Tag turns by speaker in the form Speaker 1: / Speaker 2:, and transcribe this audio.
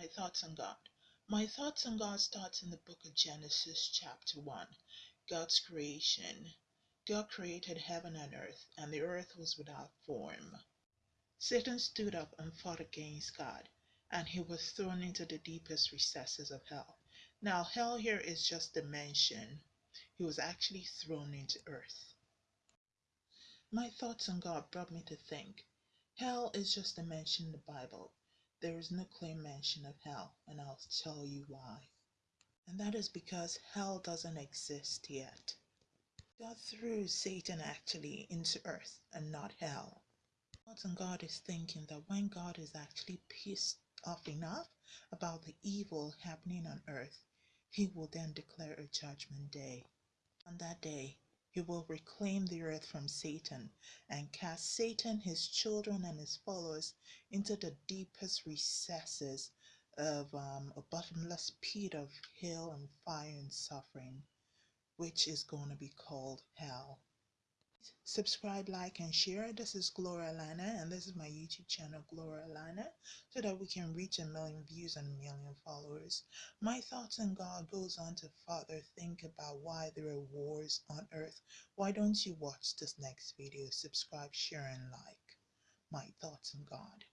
Speaker 1: My thoughts on God. My thoughts on God starts in the book of Genesis, chapter 1. God's creation. God created heaven and earth, and the earth was without form. Satan stood up and fought against God, and he was thrown into the deepest recesses of hell. Now, hell here is just a mention. He was actually thrown into earth. My thoughts on God brought me to think hell is just a mention in the Bible. There is no clear mention of hell, and I'll tell you why. And that is because hell doesn't exist yet. God threw Satan actually into earth and not hell. And God is thinking that when God is actually pissed off enough about the evil happening on earth, he will then declare a judgment day. On that day, he will reclaim the earth from Satan and cast Satan, his children, and his followers into the deepest recesses of um, a bottomless pit of hell and fire and suffering, which is going to be called hell. Subscribe, like, and share. This is Gloria Lana, and this is my YouTube channel, Gloria Lana, so that we can reach a million views and a million followers. My thoughts on God goes on to further think about why there are wars on earth. Why don't you watch this next video? Subscribe, share, and like. My thoughts on God.